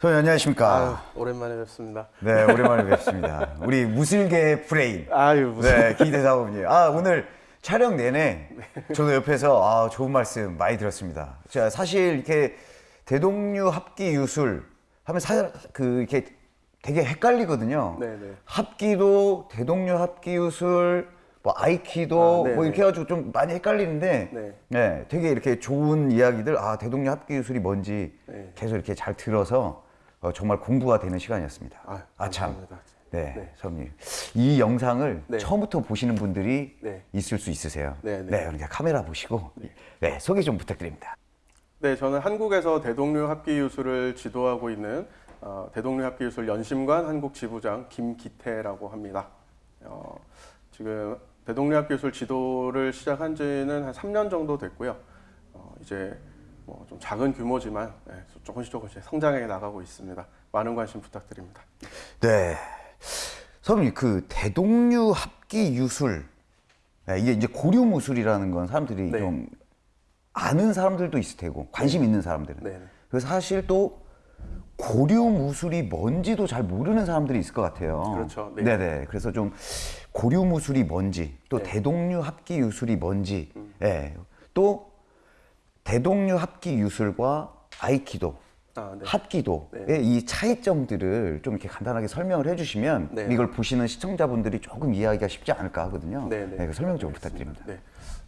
선생님 안녕하십니까? 아유, 오랜만에 뵙습니다. 네, 오랜만에 뵙습니다. 우리 무술계 브레인. 아유 무슨 네, 기대사원님. 아, 오늘 촬영 내내 저도 옆에서 아, 좋은 말씀 많이 들었습니다. 자, 사실 이렇게 대동류 합기 유술 하면 사, 그 이렇게 되게 헷갈리거든요. 네네. 합기도 대동류 합기 유술 뭐 아이키도 아, 네네. 뭐 이렇게 해가지고 좀 많이 헷갈리는데 네. 네, 되게 이렇게 좋은 이야기들 아 대동류 합기 유술이 뭔지 네. 계속 이렇게 잘 들어서 어, 정말 공부가 되는 시간이었습니다. 아유, 아참. 감사합니다. 네, 네. 선생님. 이 영상을 네. 처음부터 보시는 분들이 네. 있을 수 있으세요. 네, 네. 그러니까 카메라 보시고 네, 소개 좀 부탁드립니다. 네, 저는 한국에서 대동류 합기 유술을 지도하고 있는 어, 대동류 합기 유술 연심관 한국 지부장 김기태라고 합니다. 어, 지금 대동류 합기 유술 지도를 시작한 지는 한 3년 정도 됐고요. 어, 이제 뭐 좀 작은 규모지만 네, 조금씩 조금씩 성장해 나가고 있습니다. 많은 관심 부탁드립니다. 네. 선생님, 그 대동류 합기 유술. 네, 이게 이제 고류 무술이라는 건 사람들이 네. 좀 아는 사람들도 있을 테고 관심 있는 사람들은. 네, 네. 그래서 사실 또 고류 무술이 뭔지도 잘 모르는 사람들이 있을 것 같아요. 그렇죠. 네. 네네. 그래서 좀 고류 무술이 뭔지, 또 네. 음. 대동류 합기 유술이 뭔지, 예. 또 대동류 합기 유술과 아이키도, 아, 네. 합기도의 네. 이 차이점들을 좀 이렇게 간단하게 설명을 해주시면 네. 이걸 보시는 시청자분들이 조금 이해하기가 쉽지 않을까 하거든요. 네, 네. 그 설명 좀 부탁드립니다. 네.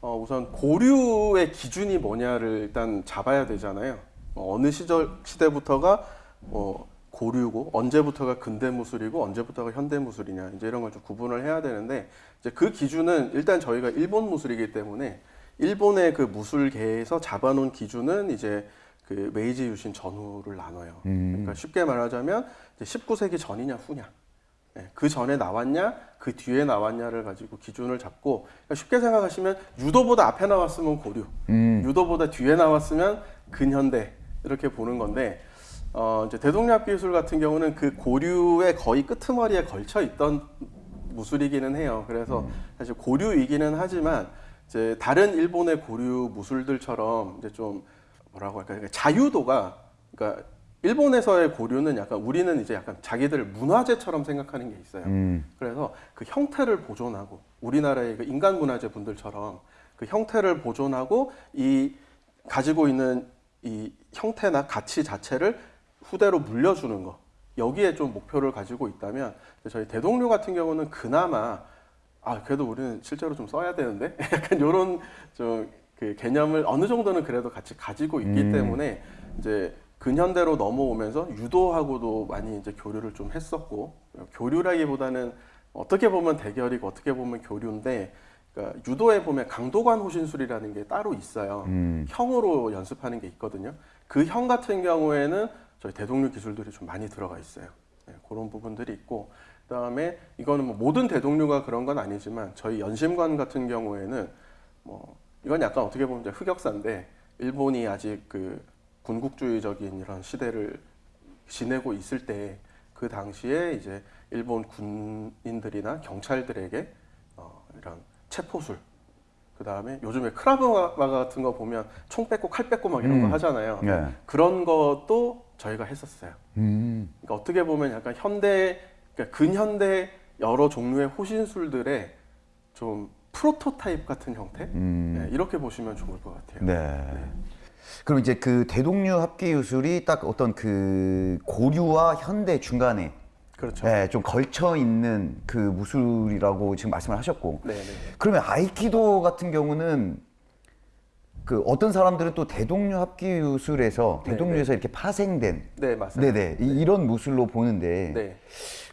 어, 우선 고류의 기준이 뭐냐를 일단 잡아야 되잖아요. 어, 어느 시절 시대부터가 뭐 고류고 언제부터가 근대 무술이고 언제부터가 현대 무술이냐 이제 이런 걸 좀 구분을 해야 되는데 이제 그 기준은 일단 저희가 일본 무술이기 때문에 일본의 그 무술계에서 잡아놓은 기준은 이제 그 메이지 유신 전후를 나눠요. 그러니까 쉽게 말하자면 이제 19세기 전이냐 후냐. 예, 그 전에 나왔냐, 그 뒤에 나왔냐를 가지고 기준을 잡고 그러니까 쉽게 생각하시면 유도보다 앞에 나왔으면 고류, 유도보다 뒤에 나왔으면 근현대 이렇게 보는 건데 어, 이제 대동류합기 유술 같은 경우는 그 고류의 거의 끄트머리에 걸쳐 있던 무술이기는 해요. 그래서 사실 고류이기는 하지만 이제 다른 일본의 고류 무술들처럼 이제 좀 뭐라고 할까요? 그러니까 자유도가 그러니까 일본에서의 고류는 약간 우리는 이제 약간 자기들 문화재처럼 생각하는 게 있어요. 음. 그래서 그 형태를 보존하고 우리나라의 그 인간 문화재 분들처럼 그 형태를 보존하고 이 가지고 있는 이 형태나 가치 자체를 후대로 물려주는 거 여기에 좀 목표를 가지고 있다면 저희 대동류 같은 경우는 그나마 아 그래도 우리는 실제로 좀 써야 되는데 약간 이런 좀그 개념을 어느 정도는 그래도 같이 가지고 있기 음. 때문에 이제 근현대로 넘어오면서 유도하고도 많이 이제 교류를 좀 했었고 교류라기보다는 어떻게 보면 대결이고 어떻게 보면 교류인데 그러니까 유도에 보면 강도관 호신술이라는 게 따로 있어요. 음. 형으로 연습하는 게 있거든요. 그 형 같은 경우에는 저희 대동류 기술들이 좀 많이 들어가 있어요. 네, 그런 부분들이 있고 그 다음에 이거는 뭐 모든 대동류가 그런 건 아니지만 저희 연심관 같은 경우에는 뭐 이건 약간 어떻게 보면 이제 흑역사인데 일본이 아직 그 군국주의적인 이런 시대를 지내고 있을 때 그 당시에 이제 일본 군인들이나 경찰들에게 어, 이런 체포술 그 다음에 요즘에 크라브마 같은 거 보면 총 뺏고 칼 뺏고 막 이런 음. 거 하잖아요. 네. 그런 것도 저희가 했었어요. 음. 그러니까 어떻게 보면 약간 현대, 그러니까 근현대 여러 종류의 호신술들의 좀 프로토타입 같은 형태 음. 네, 이렇게 보시면 좋을 것 같아요. 네. 그럼 이제 그 대동류 합기 유술이 딱 어떤 그 고류와 현대 중간에 그렇죠. 예, 좀 걸쳐 있는 그 무술이라고 지금 말씀을 하셨고 네, 네. 그러면 아이키도 같은 경우는 그 어떤 사람들은 또 대동류 합기 유술에서 네, 대동류에서 이렇게 파생된 네, 맞습니다. 네네 이- 이런 무술로 보는데 네.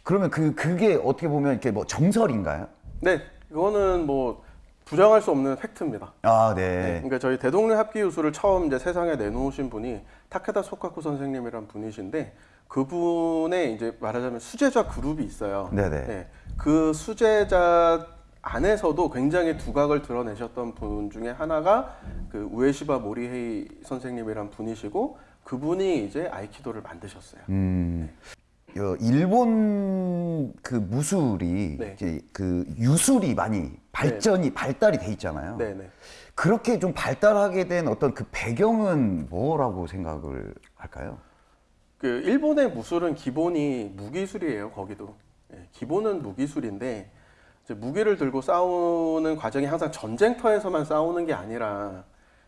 그러면 그 그게 어떻게 보면 이렇게 뭐 정설인가요? 네, 그거는 뭐 부정할 수 없는 팩트입니다. 아 네. 네. 그러니까 저희 대동류 합기 유술을 처음 이제 세상에 내놓으신 분이 타케다 소카쿠 선생님이란 분이신데 그분의 이제 말하자면 수제자 그룹이 있어요. 네네. 네. 그 수제자 안에서도 굉장히 두각을 드러내셨던 분 중에 하나가 그 우에시바 모리헤이 선생님이란 분이시고 그분이 이제 아이키도를 만드셨어요. 음. 어, 일본 그 무술이 네. 이제 그 유술이 많이 발전이 발달이 돼 있잖아요. 네, 네. 그렇게 좀 발달하게 된 어떤 그 배경은 뭐라고 생각을 할까요? 그 일본의 무술은 기본이 무기술이에요. 거기도 예, 기본은 무기술인데 무기를 들고 싸우는 과정이 항상 전쟁터에서만 싸우는 게 아니라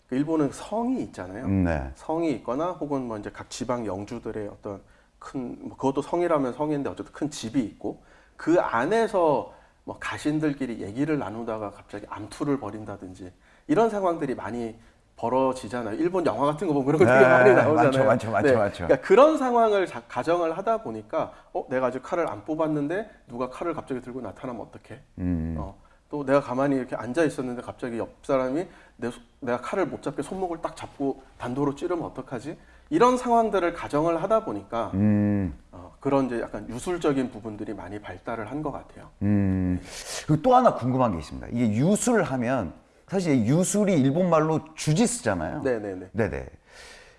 그 일본은 성이 있잖아요. 음, 네. 성이 있거나 혹은 뭐 이제 각 지방 영주들의 어떤 큰 뭐 그것도 성이라면 성인데 어쨌든 큰 집이 있고 그 안에서 뭐 가신들끼리 얘기를 나누다가 갑자기 암투를 벌인다든지 이런 상황들이 많이 벌어지잖아요. 일본 영화 같은 거 보면 그런 거 되게 네, 많이 나오잖아요. 많죠, 많죠, 많죠, 많죠. 그러니까 그런 상황을 자- 가정을 하다 보니까 어 내가 아직 칼을 안 뽑았는데 누가 칼을 갑자기 들고 나타나면 어떡해? 음. 어, 또 내가 가만히 이렇게 앉아 있었는데 갑자기 옆 사람이 내, 소- 내가 칼을 못 잡게 손목을 딱 잡고 단도로 찌르면 어떡하지? 이런 상황들을 가정을 하다 보니까 음. 어, 그런 이제 약간 유술적인 부분들이 많이 발달을 한 것 같아요. 음. 그리고 또 하나 궁금한 게 있습니다. 이게 유술 하면 사실 유술이 일본 말로 주지스잖아요. 네네네. 네네.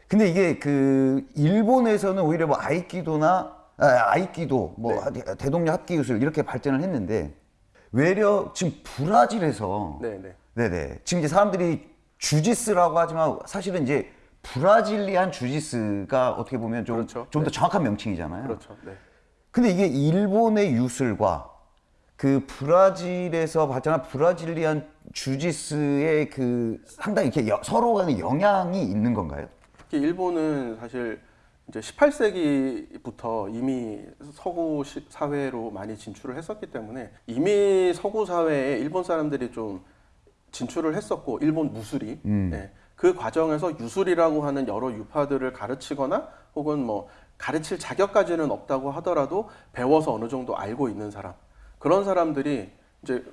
근데 이게 그 일본에서는 오히려 뭐 아이키도나 아, 아이키도 뭐 대동료 합기 유술 이렇게 발전을 했는데 외려 지금 브라질에서 네네. 네네 지금 이제 사람들이 주지스라고 하지만 사실은 이제 브라질리안 주지스가 어떻게 보면 좀 좀더 그렇죠. 정확한 명칭이잖아요. 그렇죠. 네. 근데 이게 일본의 유술과 그 브라질에서 발전한 브라질리안 주지스의 그 상당히 이렇게 여- 서로 간에 영향이 있는 건가요? 일본은 사실 이제 18세기부터 이미 서구 시- 사회로 많이 진출을 했었기 때문에 이미 서구 사회에 일본 사람들이 좀 진출을 했었고 일본 무술이. 예, 그 과정에서 유술이라고 하는 여러 유파들을 가르치거나 혹은 뭐 가르칠 자격까지는 없다고 하더라도 배워서 어느 정도 알고 있는 사람. 그런 사람들이 이제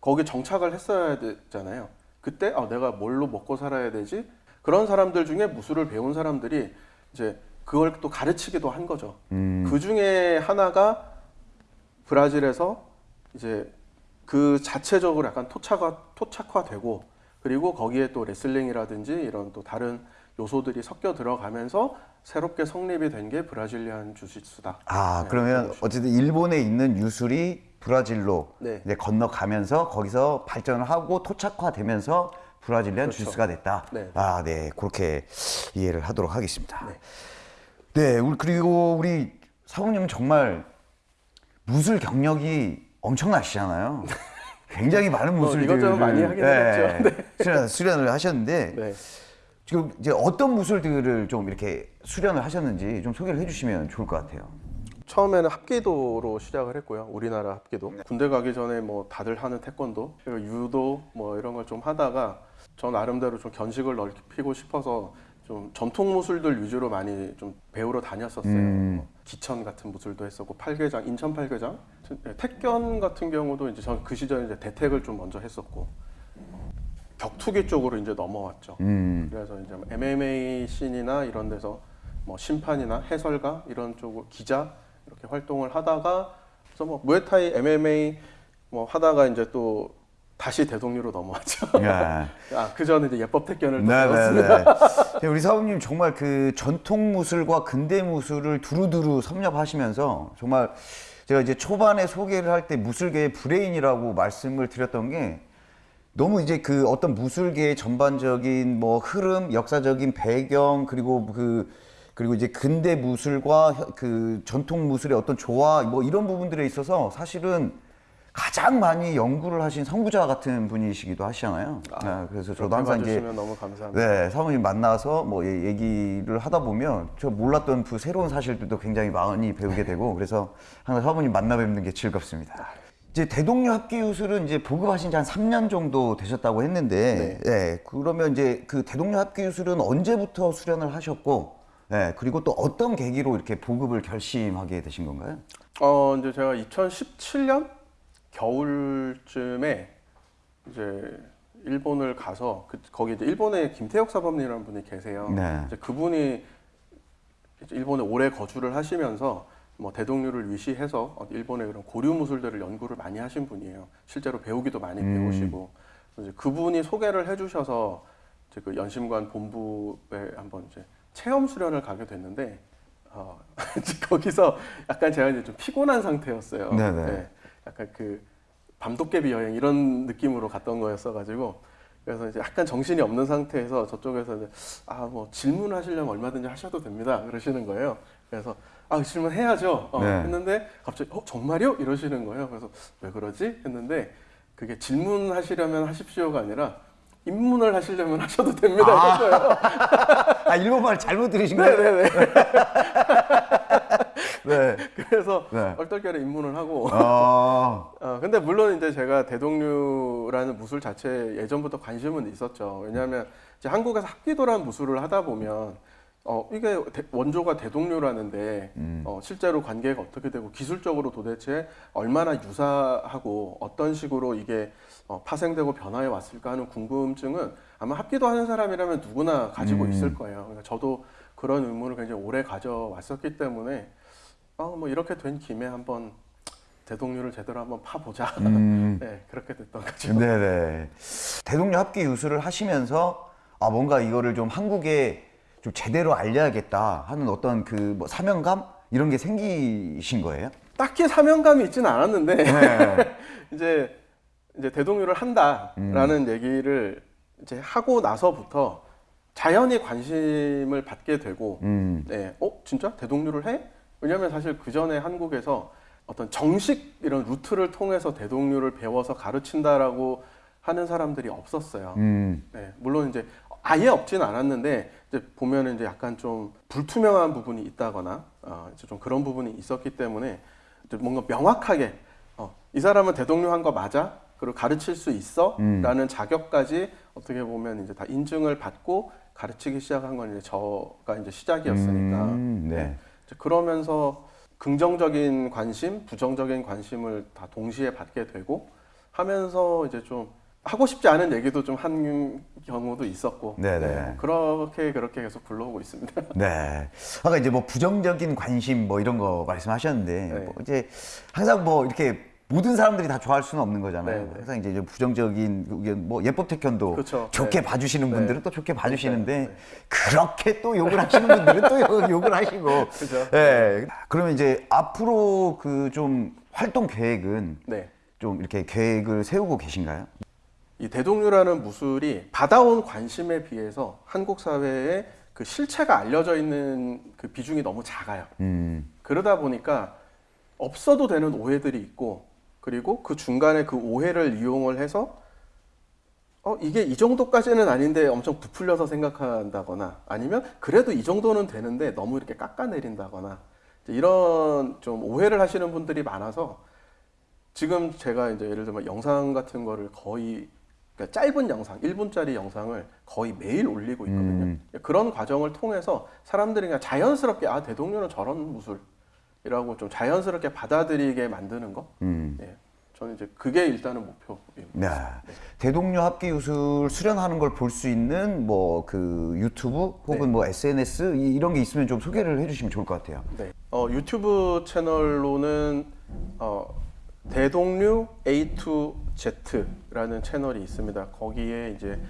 거기 정착을 했어야 되잖아요. 그때 아, 내가 뭘로 먹고 살아야 되지? 그런 사람들 중에 무술을 배운 사람들이 이제 그걸 또 가르치기도 한 거죠. 그 중에 하나가 브라질에서 이제 그 자체적으로 약간 토착화 토착화되고 그리고 거기에 또 레슬링이라든지 이런 또 다른 요소들이 섞여 들어가면서 새롭게 성립이 된 게 브라질리안 주짓수다. 아 네, 그러면 어쨌든 일본에 있는 유술이 브라질로 네. 이제 건너가면서 거기서 발전을 하고 토착화되면서 브라질리안 그렇죠. 주스가 됐다. 네. 아, 네. 그렇게 이해를 하도록 하겠습니다. 네. 우리 그리고 우리 사모님은 정말 무술 경력이 엄청나시잖아요. 굉장히 많은 뭐 무술들을 이것저것 많이 하긴 했죠. 수련, 수련을 하셨는데 네. 지금 이제 어떤 무술들을 좀 이렇게 수련을 하셨는지 좀 소개를 해주시면 좋을 것 같아요. 처음에는 합기도로 시작을 했고요. 우리나라 합기도. 군대 가기 전에 뭐 다들 하는 태권도, 유도 뭐 이런 걸 좀 하다가 저 나름대로 좀 견식을 넓히고 싶어서 좀 전통 무술들 위주로 많이 좀 배우러 다녔었어요. 뭐 기천 같은 무술도 했었고 팔계장, 인천 팔계장, 네, 택견 같은 경우도 이제 전 그 시절에 이제 대택을 좀 먼저 했었고 격투기 쪽으로 이제 넘어왔죠. 음. 그래서 이제 뭐 MMA 씬이나 이런 데서 뭐 심판이나 해설가 이런 쪽으로 기자 이렇게 활동을 하다가 그래서 뭐 무에타이, MMA 뭐 하다가 이제 또 다시 대동류로 넘어왔죠. 네. 아, 그 전에 이제 예법 택견을 또 배웠습니다. 네네네. 우리 사부님 정말 그 전통 무술과 근대 무술을 두루두루 섭렵하시면서 정말 제가 이제 초반에 소개를 할 때 무술계의 브레인이라고 말씀을 드렸던 게 너무 이제 그 어떤 무술계의 전반적인 뭐 흐름, 역사적인 배경 그리고 그 그리고 이제 근대 무술과 혀- 그 전통 무술의 어떤 조화 뭐 이런 부분들에 있어서 사실은 가장 많이 연구를 하신 선구자 같은 분이시기도 하시잖아요. 네, 그래서 저도 항상 이제. 네, 사모님 만나서 뭐 얘- 얘기를 하다 보면 저 몰랐던 그 새로운 사실들도 굉장히 많이 배우게 되고 그래서 항상 사모님 만나 뵙는 게 즐겁습니다. 이제 대동료 합기 유술은 이제 보급하신 지 한 3년 정도 되셨다고 했는데, 네. 그러면 이제 그 대동료 합기 유술은 언제부터 수련을 하셨고, 네, 그리고 또 어떤 계기로 이렇게 보급을 결심하게 되신 건가요? 어 이제 제가 2017년 겨울쯤에 이제 일본을 가서 그, 거기 이제 일본에 김태혁 사범님이라는 분이 계세요. 네. 이제 그분이 이제 일본에 오래 거주를 하시면서 뭐 대동류를 위시해서 어, 일본의 그런 고류 무술들을 연구를 많이 하신 분이에요. 실제로 배우기도 많이 배우시고 그래서 이제 그분이 소개를 해주셔서 이제 그 연심관 본부에 한번 이제 체험 수련을 가게 됐는데 어, 거기서 약간 제가 이제 좀 피곤한 상태였어요. 네네. 약간 그 밤도깨비 여행 이런 느낌으로 갔던 거였어가지고 그래서 이제 약간 정신이 없는 상태에서 저쪽에서 이제 아뭐 질문하시려면 얼마든지 하셔도 됩니다 그러시는 거예요. 그래서 아 질문 해야죠. 어, 네. 했는데 갑자기 어 정말요? 이러시는 거예요. 그래서 왜 그러지? 했는데 그게 질문하시려면 하십시오가 아니라 입문을 하시려면 하셔도 됩니다. 아. 아 일본말 잘못 들으신 거예요? 네네네. 네. 그래서 네. 얼떨결에 입문을 하고 어, 어, 근데 물론 이제 제가 대동류라는 무술 자체에 예전부터 관심은 있었죠. 왜냐하면 이제 한국에서 합기도라는 무술을 하다 보면 어, 이게 대- 원조가 대동류라는데 어, 실제로 관계가 어떻게 되고 기술적으로 도대체 얼마나 유사하고 어떤 식으로 이게 어, 파생되고 변화해 왔을까 하는 궁금증은 아마 합기도 하는 사람이라면 누구나 가지고 있을 거예요. 그러니까 저도 그런 의문을 굉장히 오래 가져왔었기 때문에 어, 뭐 이렇게 된 김에 한번 대동류를 제대로 한번 파보자. 음. 네, 그렇게 됐던 거죠. 네네. 대동료 합기 유술을 하시면서 아 뭔가 이거를 좀 한국에 좀 제대로 알려야겠다 하는 어떤 그 뭐 사명감 이런 게 생기신 거예요? 딱히 사명감이 있지는 않았는데 네. 이제 이제 대동류를 한다라는 음. 얘기를 이제 하고 나서부터 자연히 관심을 받게 되고, 음. 네, 어 진짜 대동류를 해? 왜냐하면 사실 그 전에 한국에서 어떤 정식 이런 루트를 통해서 대동류를 배워서 가르친다라고 하는 사람들이 없었어요. 음. 네, 물론 이제 아예 없진 않았는데 이제 보면은 이제 약간 좀 불투명한 부분이 있다거나 어, 이제 좀 그런 부분이 있었기 때문에 이제 뭔가 명확하게 어, 이 사람은 대동료 한 거 맞아? 그리고 가르칠 수 있어? 음. 라는 자격까지 어떻게 보면 이제 다 인증을 받고 가르치기 시작한 건 이제 저가 이제 시작이었으니까 음, 네. 이제 그러면서 긍정적인 관심, 부정적인 관심을 다 동시에 받게 되고 하면서 이제 좀 하고 싶지 않은 얘기도 좀 한 경우도 있었고 네네. 그렇게 그렇게 계속 굴러오고 있습니다. 네. 아까 이제 뭐 부정적인 관심 뭐 이런 거 말씀하셨는데 네. 뭐 이제 항상 뭐 이렇게 모든 사람들이 다 좋아할 수는 없는 거잖아요. 네, 네. 항상 이제 좀 부정적인 그게 뭐 예법 태권도 그쵸. 좋게 네. 봐주시는 네. 분들은 또 좋게 봐주시는데 네, 네. 그렇게 또 욕을 하시는 분들은 또 욕- 욕을 하시고. 그죠. 네. 그러면 이제 앞으로 그 좀 활동 계획은 네. 좀 이렇게 계획을 세우고 계신가요? 이 대동류라는 무술이 받아온 관심에 비해서 한국 사회에 그 실체가 알려져 있는 그 비중이 너무 작아요. 음. 그러다 보니까 없어도 되는 오해들이 있고 그리고 그 중간에 그 오해를 이용을 해서 어 이게 이 정도까지는 아닌데 엄청 부풀려서 생각한다거나 아니면 그래도 이 정도는 되는데 너무 이렇게 깎아내린다거나 이런 좀 오해를 하시는 분들이 많아서 지금 제가 이제 예를 들면 영상 같은 거를 거의 그러니까 짧은 영상, 1분짜리 영상을 거의 매일 올리고 있거든요. 음. 그런 과정을 통해서 사람들이 그냥 자연스럽게 아 대동료는 저런 무술이라고 좀 자연스럽게 받아들이게 만드는 거. 음. 예, 저는 이제 그게 일단은 목표입니다. 네. 대동료 합기 유술 수련하는 걸 볼 수 있는 뭐 그 유튜브 혹은 네. 뭐 SNS 이- 이런 게 있으면 좀 소개를 해주시면 좋을 것 같아요. 네. 어, 유튜브 채널로는 어, 대동류 A2Z라는 채널이 있습니다. 거기에 이제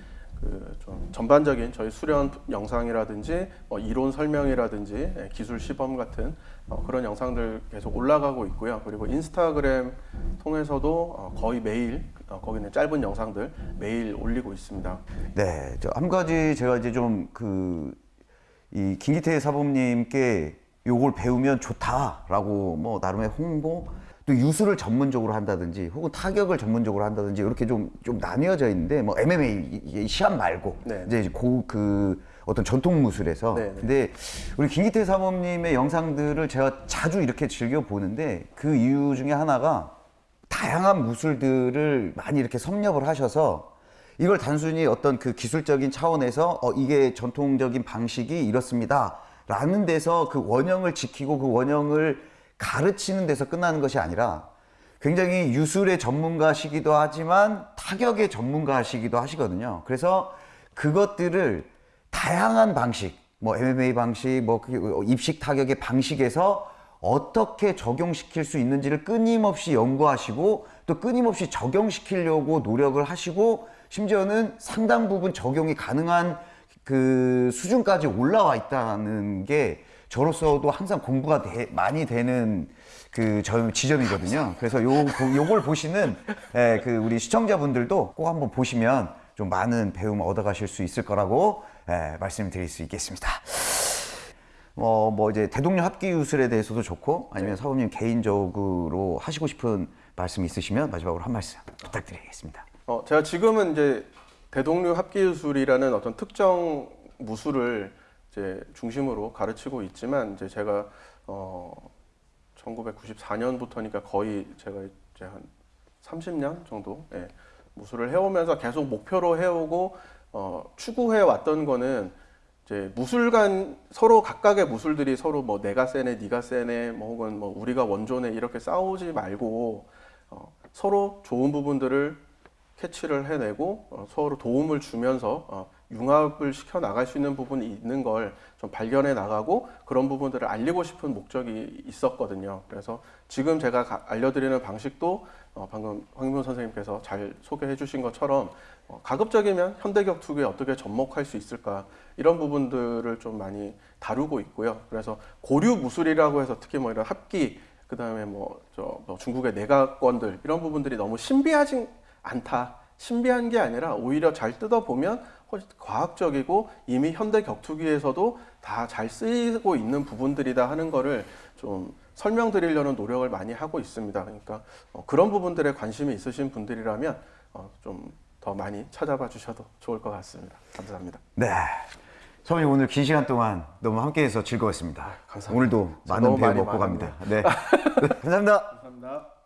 그 좀 전반적인 저희 수련 영상이라든지 뭐 이론 설명이라든지 예, 기술 시범 같은 어, 그런 영상들 계속 올라가고 있고요. 그리고 인스타그램 통해서도 어, 거의 매일 어, 거기는 짧은 영상들 매일 올리고 있습니다. 네, 저한 가지 제가 이제 좀 그 이 김기태 사범님께 요걸 배우면 좋다라고 뭐 나름의 홍보 또 유술을 전문적으로 한다든지 혹은 타격을 전문적으로 한다든지 이렇게 좀 좀 나뉘어져 있는데 뭐 MMA 시합 말고 네. 이제 고 그 어떤 전통 무술에서 네, 네. 근데 우리 김기태 사범님의 영상들을 제가 자주 이렇게 즐겨 보는데 그 이유 중에 하나가 다양한 무술들을 많이 이렇게 섭렵을 하셔서 이걸 단순히 어떤 그 기술적인 차원에서 어, 이게 전통적인 방식이 이렇습니다. 라는 데서 그 원형을 지키고 그 원형을 가르치는 데서 끝나는 것이 아니라 굉장히 유술의 전문가시기도 하지만 타격의 전문가시기도 하시거든요. 그래서 그것들을 다양한 방식, 뭐 MMA 방식, 뭐그 입식 타격의 방식에서 어떻게 적용시킬 수 있는지를 끊임없이 연구하시고 또 끊임없이 적용시키려고 노력을 하시고 심지어는 상당 부분 적용이 가능한 그 수준까지 올라와 있다는 게 저로서도 항상 공부가 되- 많이 되는 그 저- 지점이거든요. 그래서 요, 요걸 보시는 예, 그 우리 시청자분들도 꼭 한번 보시면 좀 많은 배움 얻어가실 수 있을 거라고 예, 말씀드릴 수 있겠습니다. 어, 뭐 이제 대동료 합기 유술에 대해서도 좋고 아니면 사부님 개인적으로 하시고 싶은 말씀 있으시면 마지막으로 한 말씀 부탁드리겠습니다. 어, 제가 지금은 이제 대동류 합기유술이라는 어떤 특정 무술을 이제 중심으로 가르치고 있지만 이제 제가 어 1994년부터니까 거의 제가 이제 한 30년 정도 예, 무술을 해오면서 계속 목표로 해오고 어, 추구해 왔던 거는 이제 무술 간 서로 각각의 무술들이 서로 뭐 내가 세네, 네가 세네, 뭐 혹은 뭐 우리가 원조네 이렇게 싸우지 말고 어, 서로 좋은 부분들을 캐치를 해내고 어, 서로 도움을 주면서 어, 융합을 시켜 나갈 수 있는 부분이 있는 걸 좀 발견해 나가고 그런 부분들을 알리고 싶은 목적이 있었거든요. 그래서 지금 제가 가- 알려드리는 방식도 어, 방금 황민호 선생님께서 잘 소개해 주신 것처럼 어, 가급적이면 현대 격투기에 어떻게 접목할 수 있을까 이런 부분들을 좀 많이 다루고 있고요. 그래서 고류 무술이라고 해서 특히 뭐 이런 합기 그 다음에 뭐저 중국의 내각권들 이런 부분들이 너무 신비하지 않다. 신비한 게 아니라 오히려 잘 뜯어 보면 훨씬 과학적이고 이미 현대 격투기에서도 다 잘 쓰이고 있는 부분들이다 하는 거를 좀 설명드리려는 노력을 많이 하고 있습니다. 그러니까 어, 그런 부분들에 관심이 있으신 분들이라면 어, 좀더 많이 찾아봐 주셔도 좋을 것 같습니다. 감사합니다. 네. 사부님 오늘 긴 시간 동안 너무 함께해서 즐거웠습니다. 감사합니다. 오늘도 저 많은 배움 먹고 갑니다. 네. 감사합니다. 감사합니다.